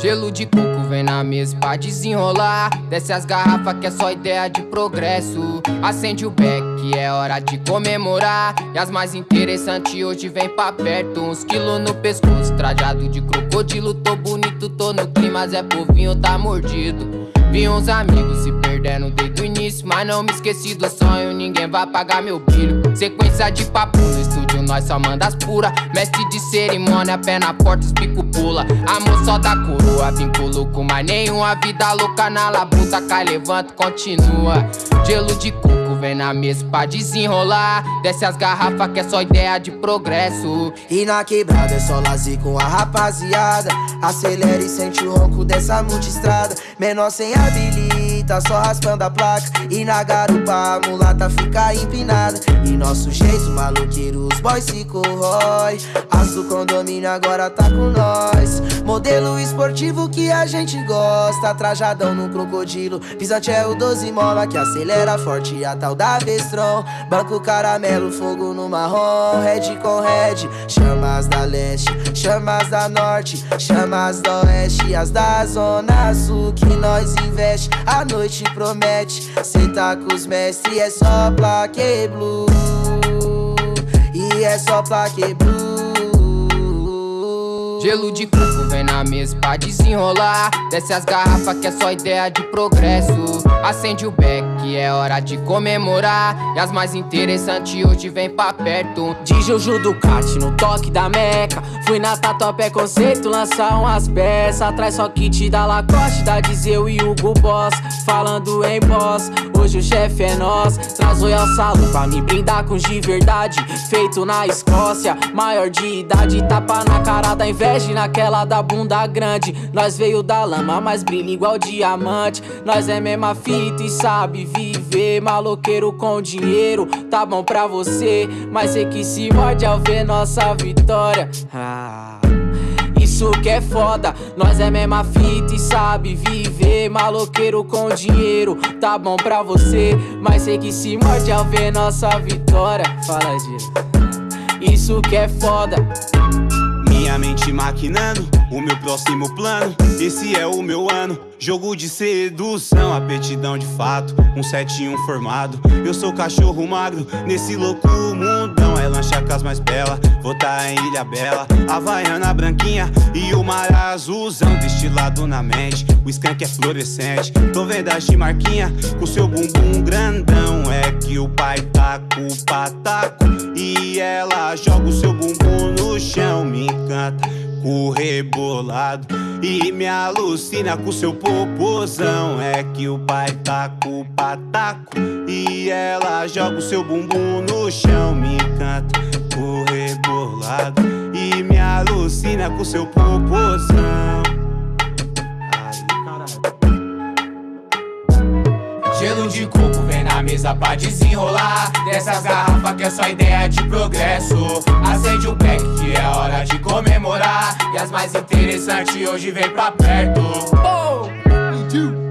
Gelo de coco vem na mesa pra desenrolar. Desce as garrafas que é só ideia de progresso. Acende o beck é hora de comemorar. E as mais interessantes hoje vem pra perto. Uns quilos no pescoço, trajado de crocodilo. Tô bonito, tô no clima, Zé Povinho tá mordido. Vi uns amigos se perdendo desde o início Mas não me esqueci do sonho, ninguém vai apagar meu brilho. Sequência de papo no nós só manda as pura. Mestre de cerimônia, pé na porta, os pico pula. Amor só da coroa, vínculo com mais nenhuma. Vida louca na labuta, cai, levanta, continua. Gelo de coco vem na mesa pra desenrolar. Desce as garrafas que é só ideia de progresso. E na quebrada é só lazer com a rapaziada. Acelera e sente o ronco dessa multistrada. Menor sem habilita, só raspando a placa. E na garupa a mulata fica empinada. E nosso jeito maloqueiro, os boys se corrói. As do condomínio agora tá com nós. Modelo esportivo que a gente gosta. Trajadão no crocodilo. Pisante é o 12 mola que acelera forte A tal da Vestron. Banco caramelo, fogo no marrom. Red com red, chamas da leste Chamas da norte, chamas do oeste. As da zona sul que nós investe. A noite promete, cê tá com os mestres É só plaque blue? E é só plaque blue? Gelo de coco vem na mesa pra desenrolar. Desce as garrafas que é só ideia de progresso. Acende o beck que é hora de comemorar. E as mais interessantes hoje vem pra perto. De Juju Ducati no toque da meca. Fui na Tatuapé Conceito lançar umas peças. Atrás só kit da Lacoste, da Dizeu e Hugo Boss. Falando em boss, hoje o chefe é nós. Traz Royal Salo pra me brindar com de verdade. Feito na Escócia, maior de idade. Tapa na cara da inveja inveja naquela da bunda grande. Nós veio da lama, mas brilha igual diamante. Nós é mesma fita e sabe viver Maloqueiro com dinheiro, tá bom pra você Mas sei que se morde ao ver nossa vitória. Ah. Isso que é foda, nós é mesma fita e sabe viver Maloqueiro com dinheiro, tá bom pra você Mas sei que se morde ao ver nossa vitória. Fala, Giro Isso que é foda. Minha mente maquinando o meu próximo plano. Esse é o meu ano. Jogo de sedução, apetidão de fato. Um setinho formado. Eu sou cachorro magro nesse louco mundão. É lancha com mais bela. Vou tá em Ilha Bela. Havaiana branquinha e o mar azulzão. Destilado na mente. O skunk é fluorescente. Tô vendo a marquinha com seu bumbum grandão. É que o pai tá com o pataco. E ela joga o seu bumbum no chão. Me encanta com rebolado E me alucina com seu popozão. É que o pai tá com o pataco E ela joga o seu bumbum no chão. Me encanta com rebolado E me alucina com seu popozão. Gelo de coco vem na mesa pra desenrolar. Dessas garrafas que é só ideia de progresso. Acende o pack é hora de comemorar E as mais interessantes hoje vem pra perto oh!